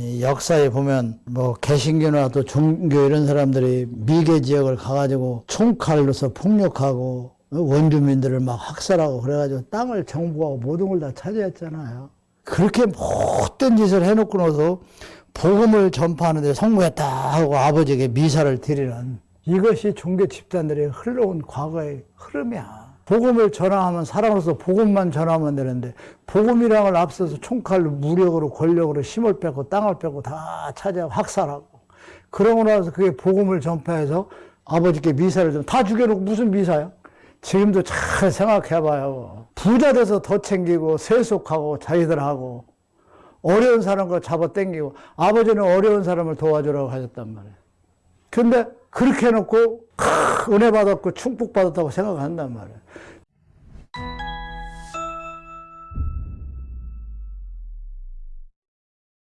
이 역사에 보면 뭐 개신교나 또 종교 이런 사람들이 미개 지역을 가가지고 총칼로서 폭력하고 원주민들을 막 학살하고 그래가지고 땅을 정부하고 모든 걸 다 차지했잖아요. 그렇게 못된 짓을 해놓고 나서 복음을 전파하는데 성공했다 하고 아버지에게 미사를 드리는 이것이 종교 집단들의 흘러온 과거의 흐름이야. 복음을 전하면 사람으로서 복음만 전하면 되는데 복음이란 걸 앞서서 총칼로 무력으로 권력으로 힘을 빼고 땅을 빼고 다 차지하고 학살하고 그러고 나서 그게 복음을 전파해서 아버지께 미사를 좀 다 죽여놓고 무슨 미사야? 지금도 잘 생각해봐요. 부자 돼서 더 챙기고 세속하고 자기들하고 어려운 사람과 잡아 당기고 아버지는 어려운 사람을 도와주라고 하셨단 말이에요. 근데 그렇게 해놓고 크, 은혜 받았고 충복 받았다고 생각한단 말이에요.